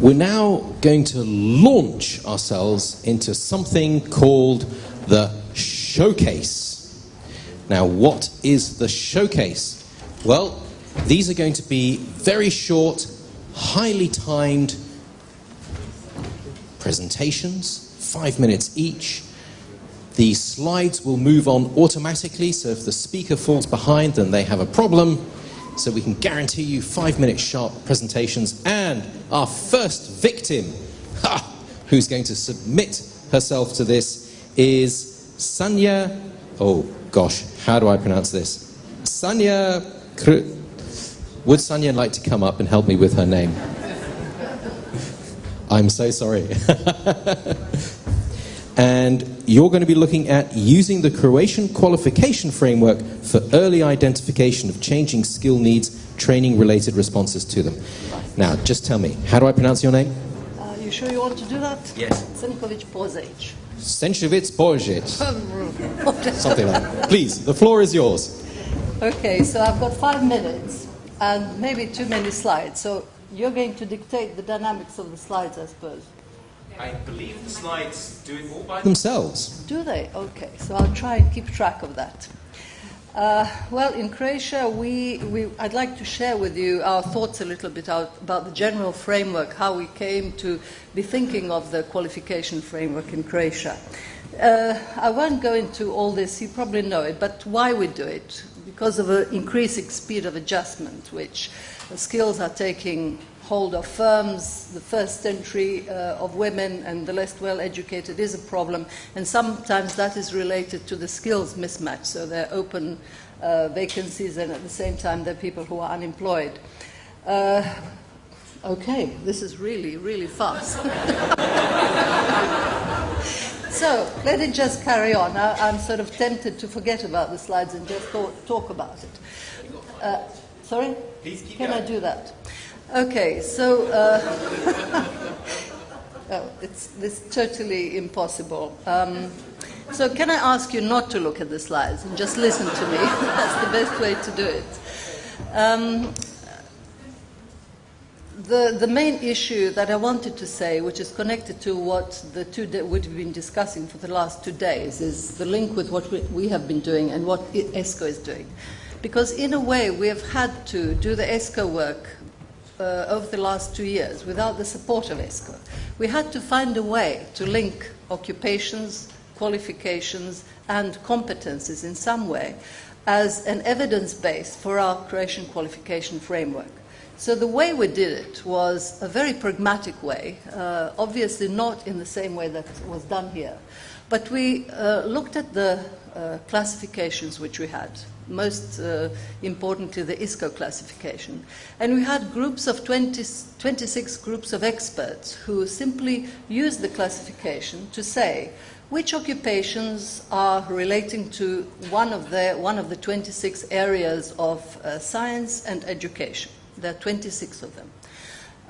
we're now going to launch ourselves into something called the showcase. Now, what is the showcase? Well, these are going to be very short, highly timed presentations, five minutes each. The slides will move on automatically, so if the speaker falls behind, then they have a problem. So we can guarantee you five minute sharp presentations. And our first victim, ha, who's going to submit herself to this, is Sanya. Oh gosh, how do I pronounce this? Sanya. Would Sanya like to come up and help me with her name? I'm so sorry. and you're going to be looking at using the Croatian qualification framework for early identification of changing skill needs, training related responses to them. Now, just tell me, how do I pronounce your name? Uh, you sure you want to do that? Yes. Senkovic Pozec. Senchevitz Borjic. Something like that. Please, the floor is yours. Okay, so I've got five minutes and maybe too many slides. So you're going to dictate the dynamics of the slides, I suppose. I believe the slides do it all by themselves. Do they? Okay, so I'll try and keep track of that. Uh, well, in Croatia, we, we, I'd like to share with you our thoughts a little bit out, about the general framework, how we came to be thinking of the qualification framework in Croatia. Uh, I won't go into all this, you probably know it, but why we do it? Because of an increasing speed of adjustment, which skills are taking hold of firms, the first entry uh, of women and the less well educated is a problem, and sometimes that is related to the skills mismatch. So there are open uh, vacancies, and at the same time, there are people who are unemployed. Uh, okay, this is really, really fast. so let it just carry on. I, am sort of tempted to forget about the slides and just talk, talk about it. Uh, sorry? Can I do that? Okay, so uh, oh, it's, it's totally impossible. Um, so can I ask you not to look at the slides and just listen to me? That's the best way to do it. Um, the, the main issue that I wanted to say, which is connected to what the two we've been discussing for the last two days, is the link with what we, we have been doing and what ESCO is doing. Because in a way, we have had to do the ESCO work uh, over the last two years without the support of ESCO. We had to find a way to link occupations, qualifications, and competences in some way as an evidence base for our Croatian qualification framework. So the way we did it was a very pragmatic way, uh, obviously not in the same way that was done here. But we uh, looked at the uh, classifications which we had, most uh, importantly the ISCO classification. And we had groups of 20, 26 groups of experts who simply used the classification to say which occupations are relating to one of the, one of the 26 areas of uh, science and education. There are 26 of them.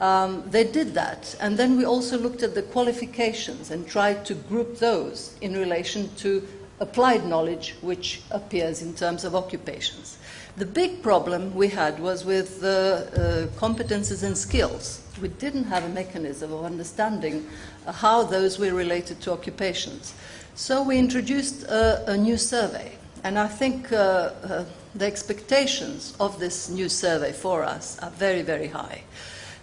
Um, they did that, and then we also looked at the qualifications and tried to group those in relation to applied knowledge which appears in terms of occupations. The big problem we had was with the uh, competences and skills. We didn't have a mechanism of understanding how those were related to occupations. So we introduced a, a new survey, and I think uh, uh the expectations of this new survey for us are very, very high.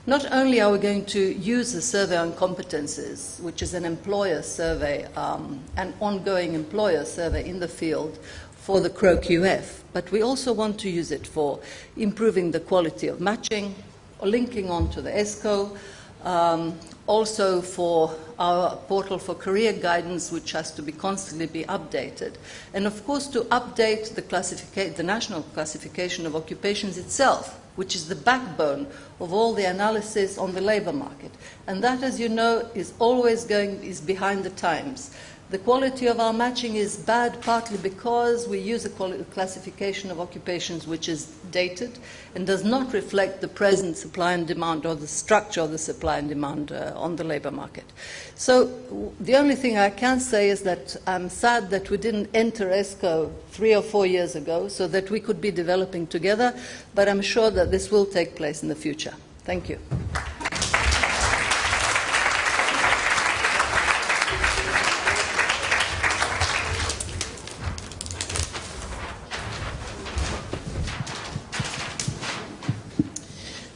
Not only are we going to use the survey on competences, which is an employer survey, um, an ongoing employer survey in the field for the CRO-QF, but we also want to use it for improving the quality of matching, linking on to the ESCO, um, also for our portal for career guidance, which has to be constantly be updated. And of course, to update the, the national classification of occupations itself, which is the backbone of all the analysis on the labor market. And that, as you know, is always going, is behind the times. The quality of our matching is bad partly because we use a classification of occupations which is dated and does not reflect the present supply and demand or the structure of the supply and demand uh, on the labor market. So the only thing I can say is that I'm sad that we didn't enter ESCO three or four years ago so that we could be developing together, but I'm sure that this will take place in the future. Thank you.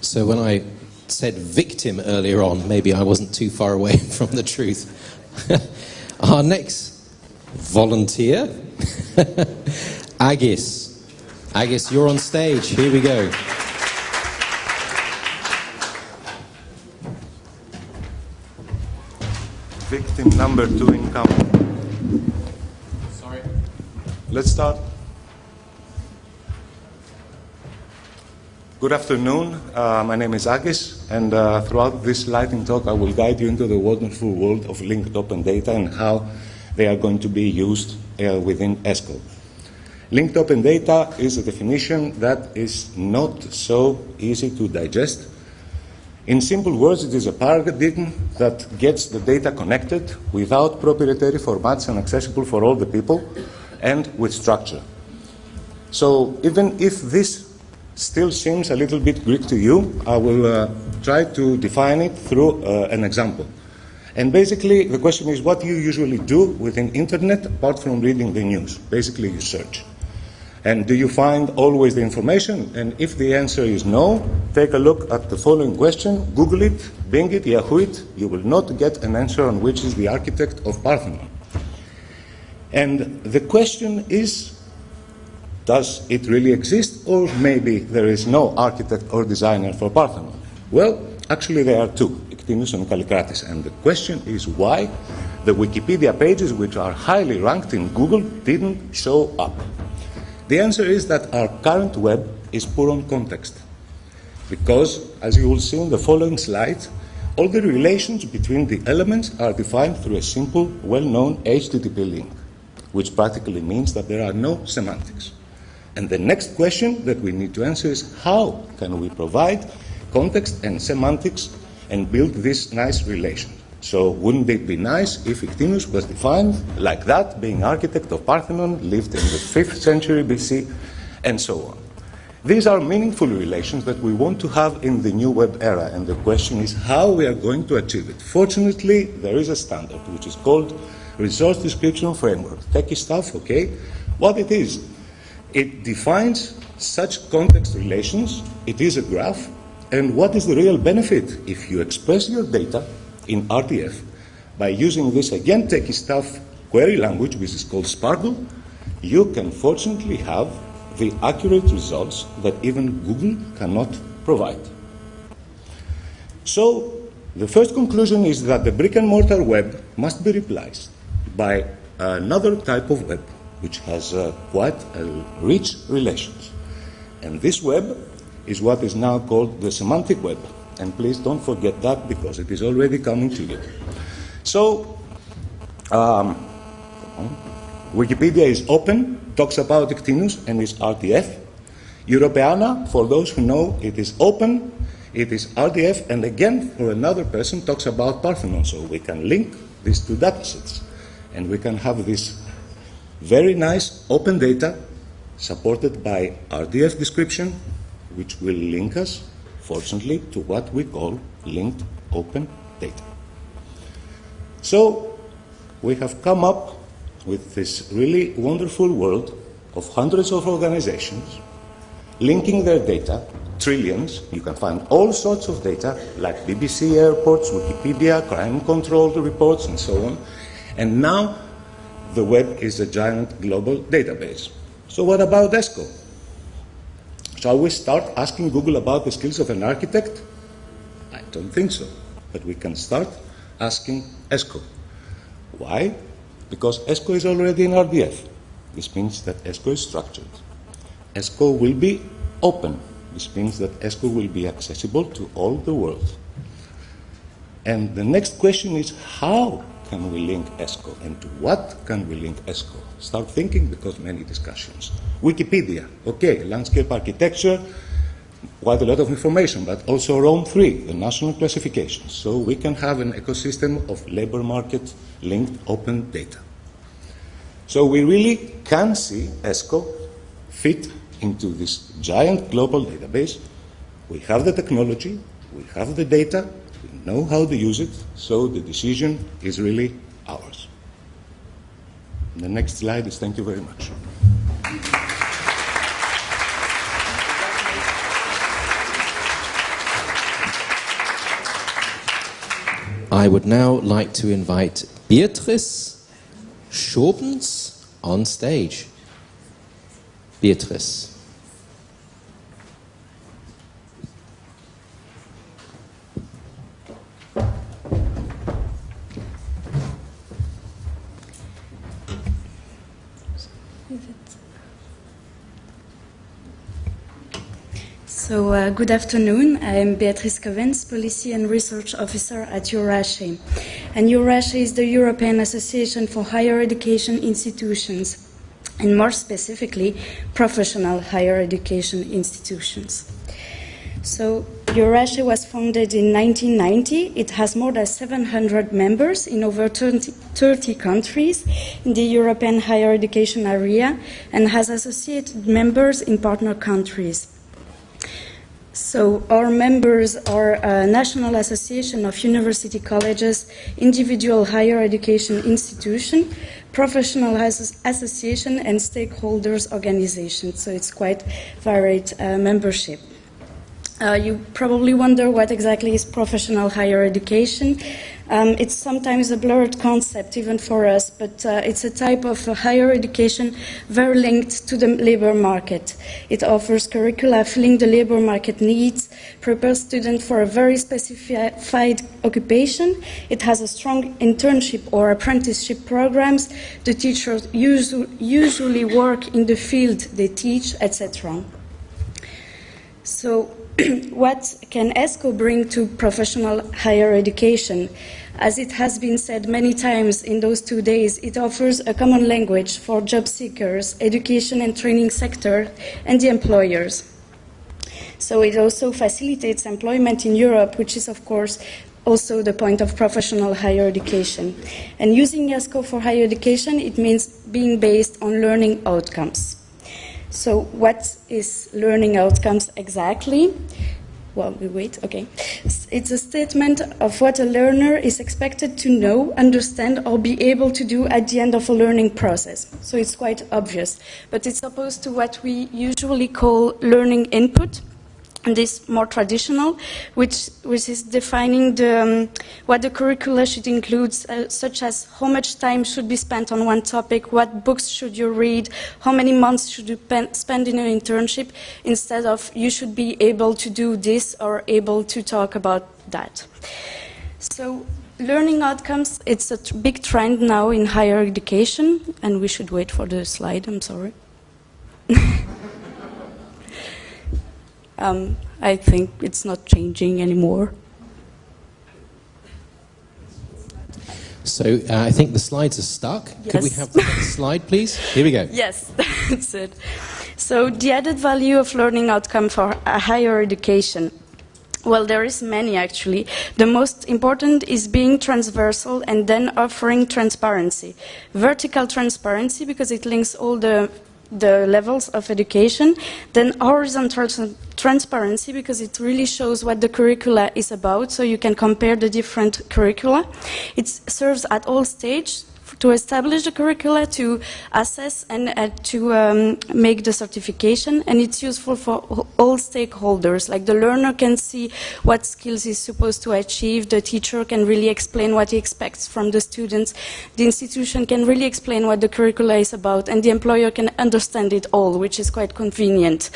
So when I said victim earlier on, maybe I wasn't too far away from the truth. Our next volunteer, Agis. Agis, you're on stage. Here we go. Victim number two in incoming. Sorry. Let's start. Good afternoon. Uh, my name is Agis, and uh, throughout this lightning talk, I will guide you into the wonderful world of linked open data and how they are going to be used uh, within ESCO. Linked open data is a definition that is not so easy to digest. In simple words, it is a paradigm that gets the data connected without proprietary formats and accessible for all the people and with structure. So even if this still seems a little bit Greek to you, I will uh, try to define it through uh, an example. And basically, the question is what do you usually do within the internet apart from reading the news. Basically, you search. And do you find always the information? And if the answer is no, take a look at the following question, Google it, Bing it, Yahoo it. You will not get an answer on which is the architect of Parthenon. And the question is, does it really exist? Or maybe there is no architect or designer for Parthenon? Well, actually there are two, Ictinus and Kallikratis. And the question is why the Wikipedia pages, which are highly ranked in Google, didn't show up. The answer is that our current web is poor on context. Because, as you will see in the following slides, all the relations between the elements are defined through a simple, well-known HTTP link, which practically means that there are no semantics. And the next question that we need to answer is how can we provide context and semantics and build this nice relation? So wouldn't it be nice if Ictinus was defined like that, being architect of Parthenon, lived in the 5th century BC, and so on. These are meaningful relations that we want to have in the new web era, and the question is how we are going to achieve it. Fortunately, there is a standard which is called Resource Description Framework. Techie stuff, okay? What it is, it defines such context relations, it is a graph, and what is the real benefit? If you express your data in RDF by using this again techie stuff query language, which is called SPARQL, you can fortunately have the accurate results that even Google cannot provide. So, the first conclusion is that the brick and mortar web must be replaced by another type of web, which has uh, quite a rich relations. And this web is what is now called the semantic web. And please don't forget that because it is already coming to you. So, um, Wikipedia is open, talks about Ictinus and is RDF. Europeana, for those who know, it is open, it is RDF, and again, for another person, talks about Parthenon. So we can link these two datasets. And we can have this very nice open data supported by RDF description, which will link us, fortunately, to what we call linked open data. So we have come up with this really wonderful world of hundreds of organizations linking their data, trillions. You can find all sorts of data, like BBC airports, Wikipedia, crime control reports, and so on. And now the web is a giant global database. So, what about ESCO? Shall we start asking Google about the skills of an architect? I don't think so. But we can start asking ESCO. Why? Because ESCO is already in RDF. This means that ESCO is structured. ESCO will be open. This means that ESCO will be accessible to all the world. And the next question is how can we link ESCO and to what can we link ESCO? Start thinking because many discussions. Wikipedia, okay, landscape architecture, quite a lot of information, but also Rome 3, the national classification. So we can have an ecosystem of labor market linked open data. So we really can see ESCO fit into this giant global database. We have the technology, we have the data, we know how to use it, so the decision is really ours. The next slide is thank you very much. I would now like to invite Beatrice Schobens on stage. Beatrice. Good afternoon. I am Beatrice Covens, Policy and Research Officer at EURASHE. And EURASHE is the European Association for Higher Education Institutions, and more specifically, professional higher education institutions. So, EURASHE was founded in 1990. It has more than 700 members in over 30, 30 countries in the European higher education area and has associated members in partner countries. So our members are National Association of University Colleges, individual higher education institution, professional association, and stakeholders organization. So it's quite varied uh, membership. Uh, you probably wonder what exactly is professional higher education. Um, it's sometimes a blurred concept, even for us, but uh, it's a type of uh, higher education very linked to the labor market. It offers curricula filling the labor market needs, prepares students for a very specified occupation. It has a strong internship or apprenticeship programs. The teachers usually work in the field they teach, etc. So what can ESCO bring to professional higher education? As it has been said many times in those two days, it offers a common language for job seekers, education and training sector, and the employers. So it also facilitates employment in Europe, which is, of course, also the point of professional higher education. And using ESCO for higher education, it means being based on learning outcomes. So what is learning outcomes exactly? well, we wait, okay. It's a statement of what a learner is expected to know, understand, or be able to do at the end of a learning process. So it's quite obvious. But it's opposed to what we usually call learning input, this more traditional, which, which is defining the, um, what the curricula should include, uh, such as how much time should be spent on one topic, what books should you read, how many months should you spend in an internship, instead of you should be able to do this or able to talk about that. So learning outcomes, it's a big trend now in higher education, and we should wait for the slide, I'm sorry. um, I think it's not changing anymore. So uh, I think the slides are stuck. Yes. Could we have the next slide, please? Here we go. Yes, that's it. So the added value of learning outcome for a higher education. Well, there is many actually. The most important is being transversal and then offering transparency. Vertical transparency because it links all the the levels of education, then horizontal transparency because it really shows what the curricula is about, so you can compare the different curricula. It serves at all stages to establish the curricula, to assess and uh, to um, make the certification, and it's useful for all stakeholders. Like the learner can see what skills he's supposed to achieve, the teacher can really explain what he expects from the students, the institution can really explain what the curricula is about, and the employer can understand it all, which is quite convenient.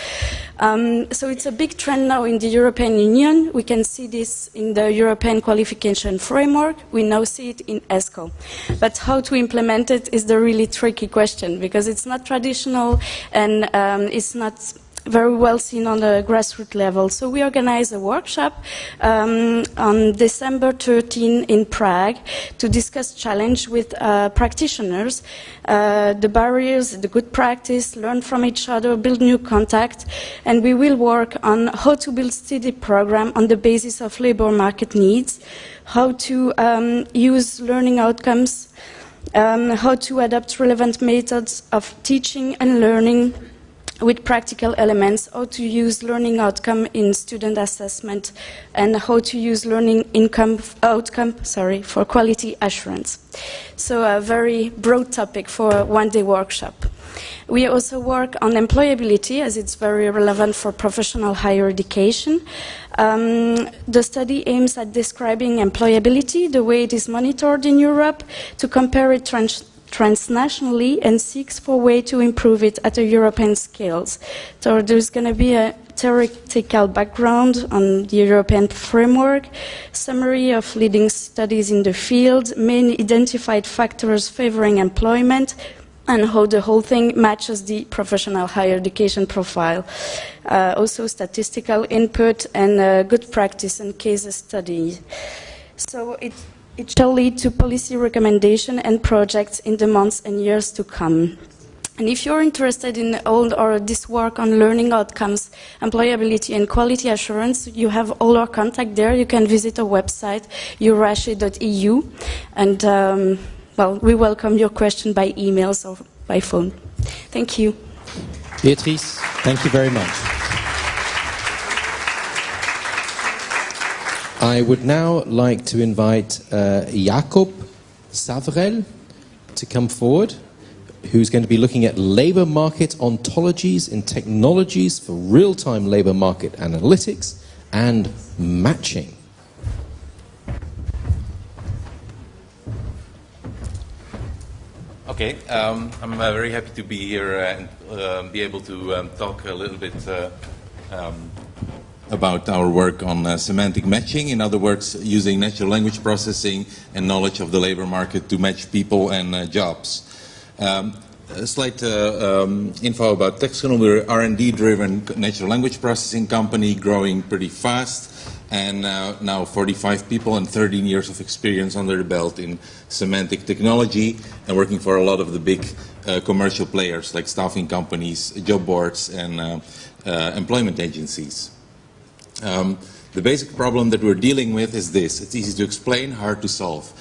Um, so it's a big trend now in the European Union. We can see this in the European Qualification Framework. We now see it in ESCO. But how to implement it is the really tricky question because it's not traditional and um, it's not very well seen on the grassroots level. So we organized a workshop um, on December 13 in Prague to discuss challenge with uh, practitioners, uh, the barriers, the good practice, learn from each other, build new contact, and we will work on how to build steady program on the basis of labor market needs, how to um, use learning outcomes um, how to adapt relevant methods of teaching and learning with practical elements, how to use learning outcome in student assessment, and how to use learning income outcome sorry, for quality assurance. So a very broad topic for a one-day workshop. We also work on employability as it's very relevant for professional higher education. Um, the study aims at describing employability, the way it is monitored in Europe, to compare it trans transnationally and seeks for a way to improve it at a European scales. So there's going to be a theoretical background on the European framework, summary of leading studies in the field, main identified factors favoring employment, and how the whole thing matches the professional higher education profile. Uh, also statistical input and uh, good practice and case studies. So it, it shall lead to policy recommendation and projects in the months and years to come. And if you're interested in all or this work on learning outcomes, employability and quality assurance, you have all our contact there. You can visit our website, eurashe.eu. And um, well, we welcome your question by emails or by phone. Thank you. Beatrice, thank you very much. I would now like to invite uh, Jakob Zavrel to come forward, who's going to be looking at labor market ontologies and technologies for real-time labor market analytics and matching. Okay, um, I'm uh, very happy to be here and uh, be able to um, talk a little bit uh, um, about our work on uh, semantic matching. In other words, using natural language processing and knowledge of the labor market to match people and uh, jobs. Um, a slight uh, um, info about Textkernel. We're an R&D-driven natural language processing company growing pretty fast and now 45 people and 13 years of experience under the belt in semantic technology and working for a lot of the big uh, commercial players like staffing companies, job boards, and uh, uh, employment agencies. Um, the basic problem that we're dealing with is this. It's easy to explain, hard to solve.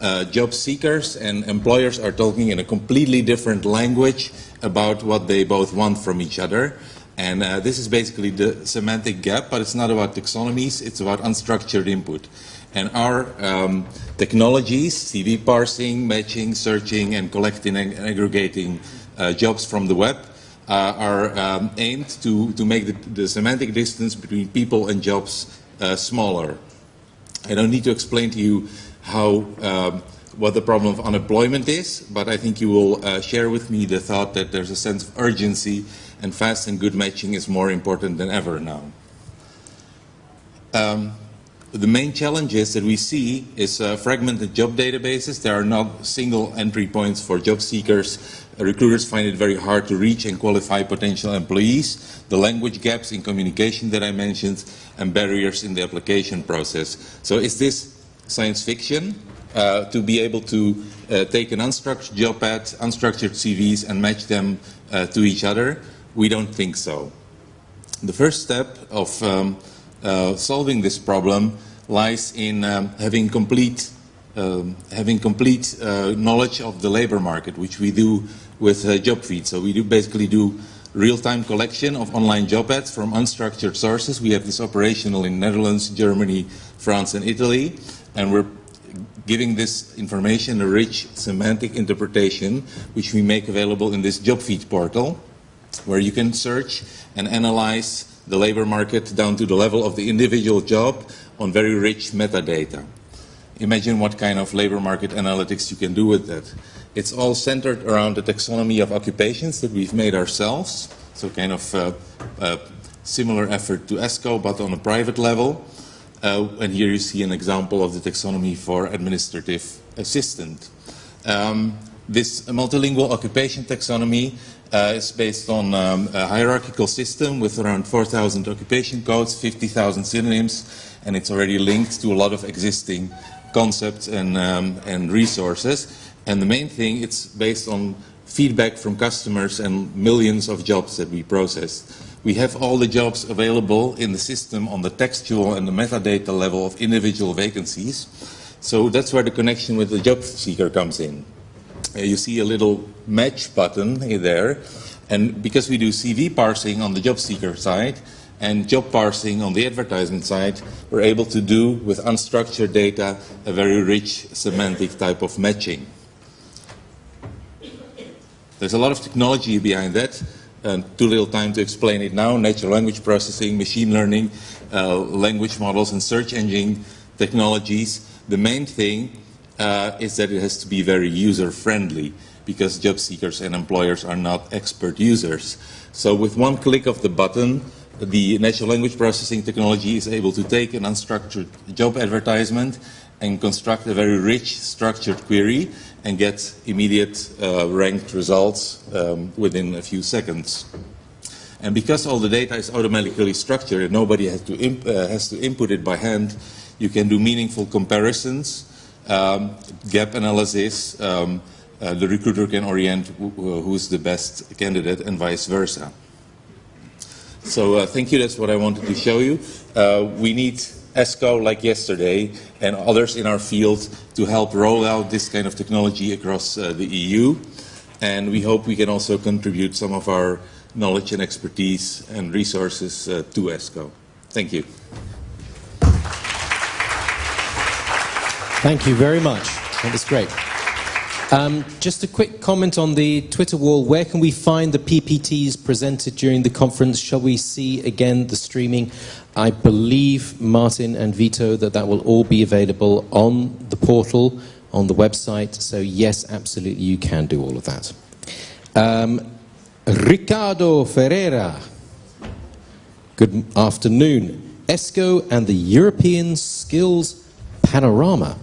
Uh, job seekers and employers are talking in a completely different language about what they both want from each other. And uh, this is basically the semantic gap, but it's not about taxonomies, it's about unstructured input. And our um, technologies, CV parsing, matching, searching, and collecting and aggregating uh, jobs from the web uh, are um, aimed to, to make the, the, semantic distance between people and jobs uh, smaller. I don't need to explain to you how um, what the problem of unemployment is, but I think you will uh, share with me the thought that there's a sense of urgency and fast and good matching is more important than ever now. Um, the main challenges that we see is uh, fragmented job databases. There are not single entry points for job seekers. Recruiters find it very hard to reach and qualify potential employees. The language gaps in communication that I mentioned and barriers in the application process. So is this science fiction? Uh, to be able to uh, take an unstructured job ad, unstructured CVs and match them uh, to each other? We don't think so. The first step of um, uh, solving this problem lies in um, having complete, um, having complete uh, knowledge of the labor market, which we do with uh, JobFeed. So we do basically do real-time collection of online job ads from unstructured sources. We have this operational in Netherlands, Germany, France, and Italy, and we're giving this information a rich semantic interpretation, which we make available in this JobFeed portal where you can search and analyze the labor market down to the level of the individual job on very rich metadata. Imagine what kind of labor market analytics you can do with that. It's all centered around the taxonomy of occupations that we've made ourselves, so kind of uh, uh, similar effort to ESCO, but on a private level. Uh, and here you see an example of the taxonomy for administrative assistant. Um, this multilingual occupation taxonomy uh, it's based on um, a hierarchical system with around 4,000 occupation codes, 50,000 synonyms, and it's already linked to a lot of existing concepts and, um, and resources. And the main thing, it's based on feedback from customers and millions of jobs that we process. We have all the jobs available in the system on the textual and the metadata level of individual vacancies. So that's where the connection with the job seeker comes in. Uh, you see a little match button there. And because we do CV parsing on the job seeker side and job parsing on the advertisement side, we're able to do with unstructured data a very rich semantic type of matching. There's a lot of technology behind that, and too little time to explain it now. Natural language processing, machine learning, uh, language models, and search engine technologies. The main thing uh, is that it has to be very user-friendly because job seekers and employers are not expert users. So with one click of the button, the natural language processing technology is able to take an unstructured job advertisement and construct a very rich structured query and get immediate uh, ranked results um, within a few seconds. And because all the data is automatically structured and nobody has to, uh, has to input it by hand, you can do meaningful comparisons, um, gap analysis, um, uh, the recruiter can orient who's the best candidate and vice versa. So uh, thank you, that's what I wanted to show you. Uh, we need ESCO like yesterday and others in our field to help roll out this kind of technology across uh, the EU. And we hope we can also contribute some of our knowledge and expertise and resources uh, to ESCO. Thank you. Thank you very much. That was great. Um, just a quick comment on the Twitter wall. Where can we find the PPTs presented during the conference? Shall we see again the streaming? I believe, Martin and Vito, that that will all be available on the portal, on the website. So, yes, absolutely, you can do all of that. Um, Ricardo Ferreira. Good afternoon. ESCO and the European Skills Panorama.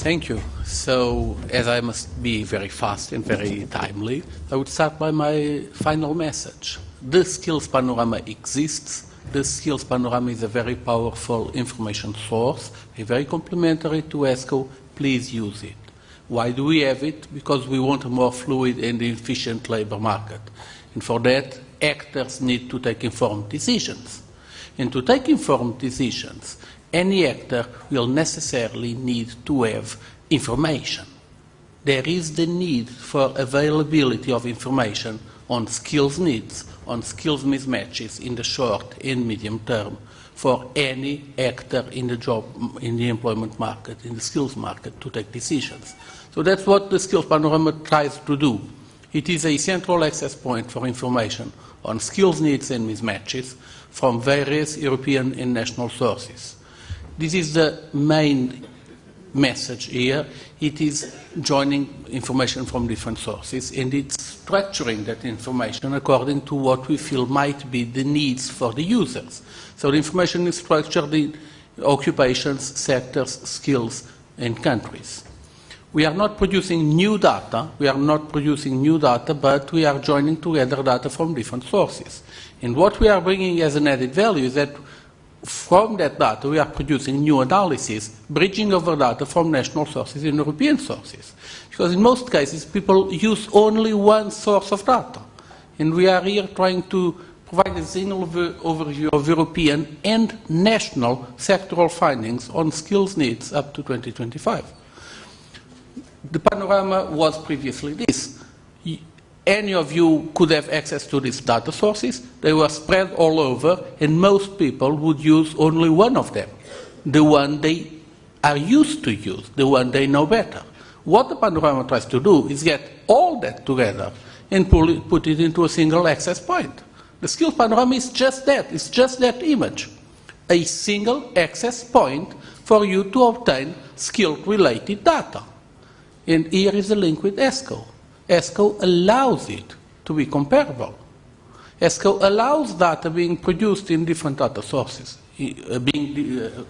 Thank you. So, as I must be very fast and very timely, I would start by my final message. The Skills Panorama exists. The Skills Panorama is a very powerful information source, a very complementary to ESCO. Please use it. Why do we have it? Because we want a more fluid and efficient labor market. And for that, actors need to take informed decisions. And to take informed decisions, any actor will necessarily need to have information. There is the need for availability of information on skills needs, on skills mismatches in the short and medium term for any actor in the job, in the employment market, in the skills market to take decisions. So that's what the Skills Panorama tries to do. It is a central access point for information on skills needs and mismatches from various European and national sources. This is the main message here. It is joining information from different sources and it's structuring that information according to what we feel might be the needs for the users. So the information is structured in occupations, sectors, skills, and countries. We are not producing new data, we are not producing new data, but we are joining together data from different sources. And what we are bringing as an added value is that from that data, we are producing new analysis, bridging over data from national sources and European sources. Because in most cases, people use only one source of data. And we are here trying to provide a single overview of European and national sectoral findings on skills needs up to 2025. The panorama was previously this any of you could have access to these data sources. They were spread all over, and most people would use only one of them, the one they are used to use, the one they know better. What the panorama tries to do is get all that together and it, put it into a single access point. The skills panorama is just that, it's just that image. A single access point for you to obtain skill-related data. And here is a link with ESCO. ESCO allows it to be comparable. ESCO allows data being produced in different data sources, uh, being uh,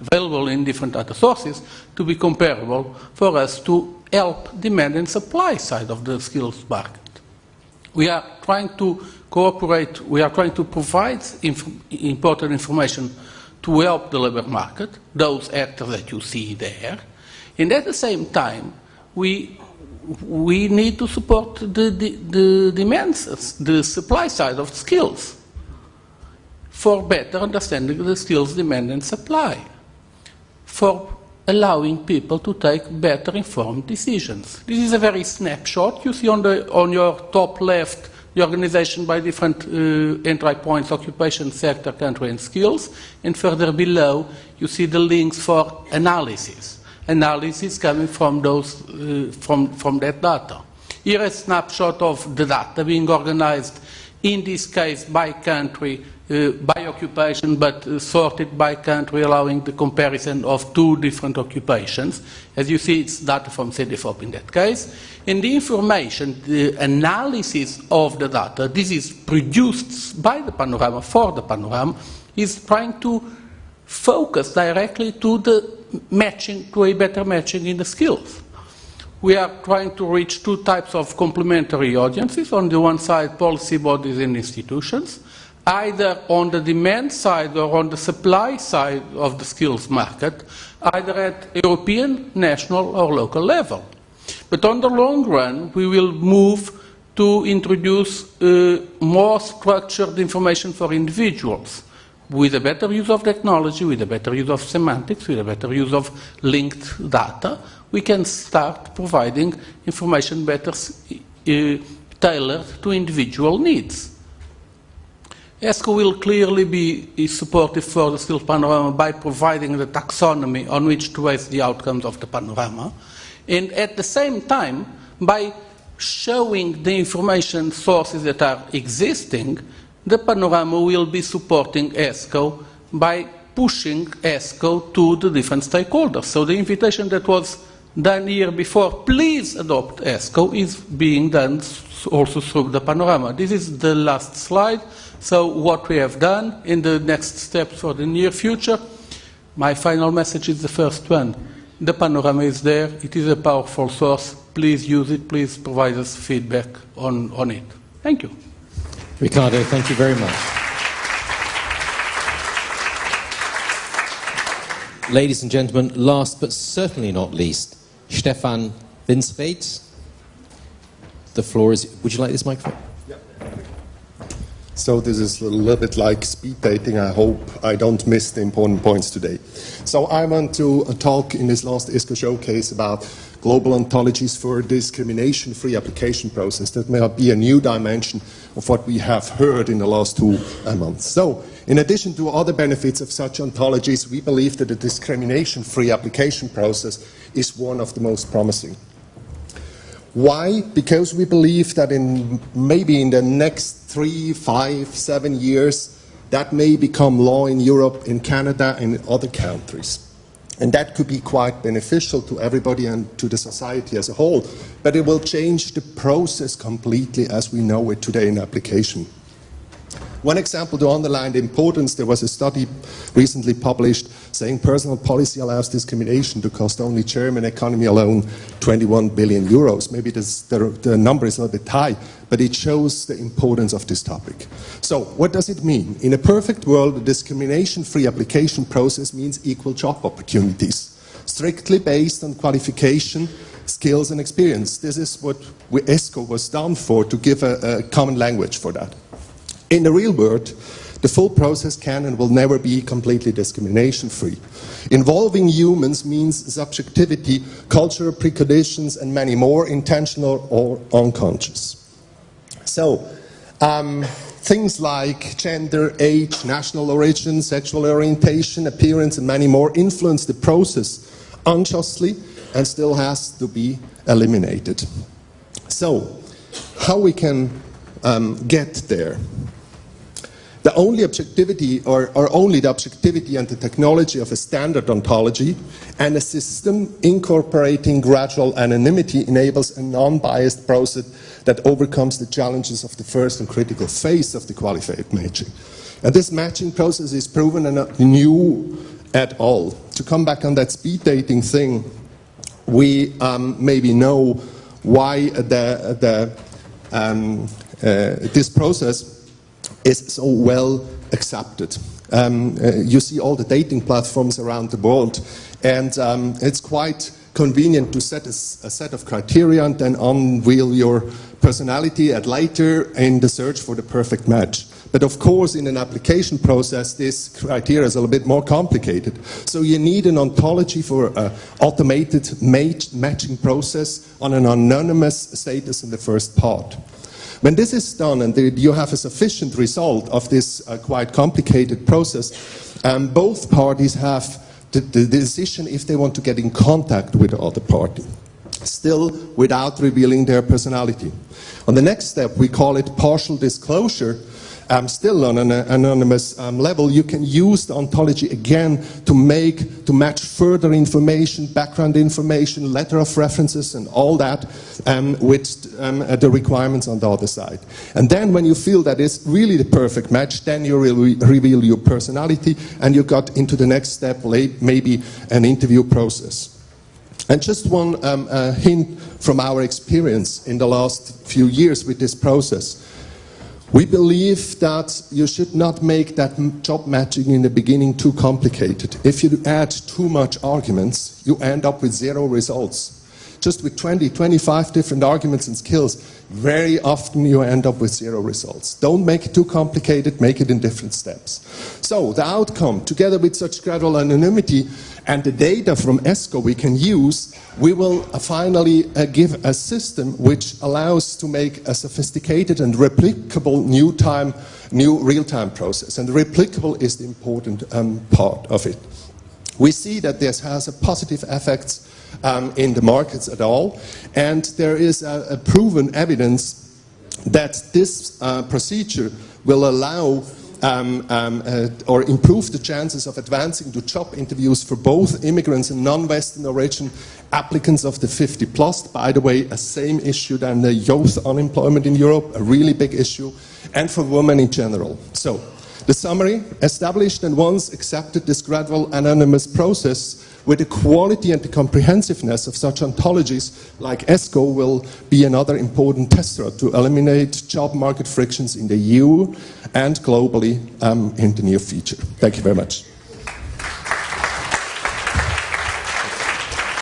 available in different data sources to be comparable for us to help demand and supply side of the skills market. We are trying to cooperate, we are trying to provide inf important information to help the labor market, those actors that you see there, and at the same time, we we need to support the, the, the demands, the supply side of skills for better understanding the skills demand and supply, for allowing people to take better informed decisions. This is a very snapshot. You see on, the, on your top left the organization by different uh, entry points, occupation, sector, country, and skills. And further below, you see the links for analysis analysis coming from, those, uh, from, from that data. Here a snapshot of the data being organized, in this case by country, uh, by occupation, but uh, sorted by country, allowing the comparison of two different occupations. As you see, it's data from CEDEFOP in that case. And the information, the analysis of the data, this is produced by the panorama for the panorama, is trying to focus directly to the matching, to a better matching in the skills. We are trying to reach two types of complementary audiences. On the one side, policy bodies and institutions, either on the demand side or on the supply side of the skills market, either at European, national or local level. But on the long run, we will move to introduce uh, more structured information for individuals with a better use of technology, with a better use of semantics, with a better use of linked data, we can start providing information better uh, tailored to individual needs. ESCO will clearly be supportive for the skills panorama by providing the taxonomy on which to base the outcomes of the panorama, and at the same time, by showing the information sources that are existing, the panorama will be supporting ESCO by pushing ESCO to the different stakeholders. So the invitation that was done here before, please adopt ESCO, is being done also through the panorama. This is the last slide. So what we have done in the next steps for the near future, my final message is the first one. The panorama is there. It is a powerful source. Please use it. Please provide us feedback on, on it. Thank you. Ricardo, thank you very much. Ladies and gentlemen, last but certainly not least, Stefan Winsreit. The floor is, would you like this microphone? Yeah. So this is a little bit like speed dating. I hope I don't miss the important points today. So I want to talk in this last ESCO showcase about global ontologies for discrimination-free application process. That may be a new dimension of what we have heard in the last two uh, months. So in addition to other benefits of such ontologies, we believe that a discrimination-free application process is one of the most promising. Why? Because we believe that in maybe in the next three, five, seven years, that may become law in Europe, in Canada, and in other countries. And that could be quite beneficial to everybody and to the society as a whole. But it will change the process completely as we know it today in application. One example to underline the importance, there was a study recently published saying personal policy allows discrimination to cost only German economy alone 21 billion euros. Maybe this, the, the number is a little bit high, but it shows the importance of this topic. So what does it mean? In a perfect world, a discrimination-free application process means equal job opportunities, strictly based on qualification, skills and experience. This is what ESCO was done for, to give a, a common language for that. In the real world, the full process can and will never be completely discrimination-free. Involving humans means subjectivity, cultural preconditions, and many more, intentional or unconscious. So, um, things like gender, age, national origin, sexual orientation, appearance, and many more influence the process unjustly and still has to be eliminated. So, how we can um, get there? The only objectivity or, or, only the objectivity and the technology of a standard ontology and a system incorporating gradual anonymity enables a non-biased process that overcomes the challenges of the first and critical phase of the qualified matching. And this matching process is proven and not new at all. To come back on that speed dating thing, we um, maybe know why the, the, um, uh, this process is so well accepted. Um, uh, you see all the dating platforms around the world, and um, it's quite convenient to set a, a, set of criteria and then unveil your personality at later in the search for the perfect match. But of course, in an application process, this criteria is a little bit more complicated. So you need an ontology for an automated match matching process on an anonymous status in the first part. When this is done and you have a sufficient result of this uh, quite complicated process, um, both parties have the, the decision if they want to get in contact with the other party, still without revealing their personality. On the next step, we call it partial disclosure, um, still on an anonymous um, level, you can use the ontology again to make, to match further information, background information, letter of references and all that um, with um, uh, the requirements on the other side. And then when you feel that it's really the perfect match, then you re reveal your personality and you got into the next step, maybe an interview process. And just one um, uh, hint from our experience in the last few years with this process. We believe that you should not make that job matching in the beginning too complicated. If you add too much arguments, you end up with zero results. Just with 20, 25 different arguments and skills, very often you end up with zero results. Don't make it too complicated, make it in different steps. So the outcome, together with such gradual anonymity, and the data from ESCO we can use, we will uh, finally uh, give a system which allows to make a sophisticated and replicable new time, new real-time process. And replicable is the important um, part of it. We see that this has a positive effects um, in the markets at all, and there is a, a proven evidence that this uh, procedure will allow um, um, uh, or improve the chances of advancing to job interviews for both immigrants and non-Western origin applicants of the 50 plus. By the way, a same issue than the youth unemployment in Europe, a really big issue, and for women in general. So, the summary, established and once accepted this gradual anonymous process with the quality and the comprehensiveness of such ontologies like ESCO will be another important tester to eliminate job market frictions in the EU and globally um, in the near future. Thank you very much.